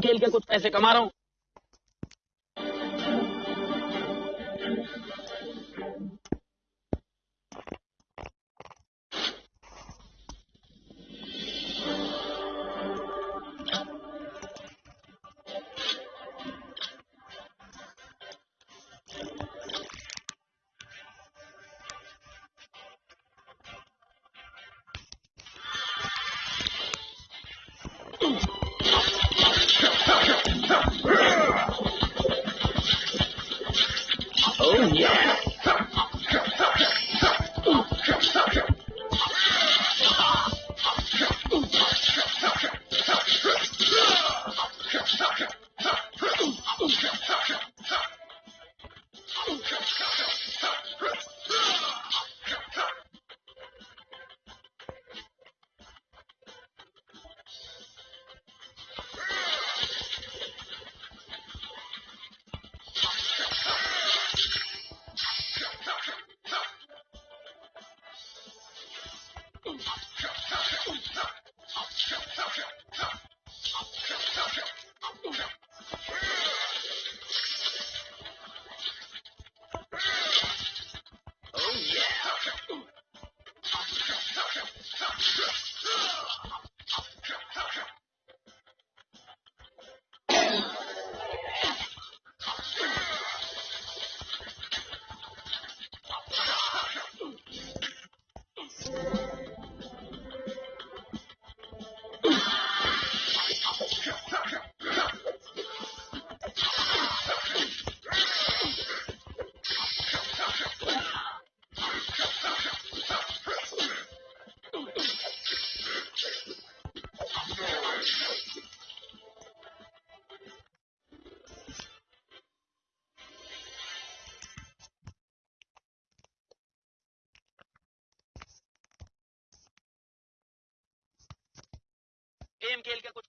खेल के कुछ पैसे कमा रहा हूँ। खेल के कुछ पैसे कमा रहा हूँ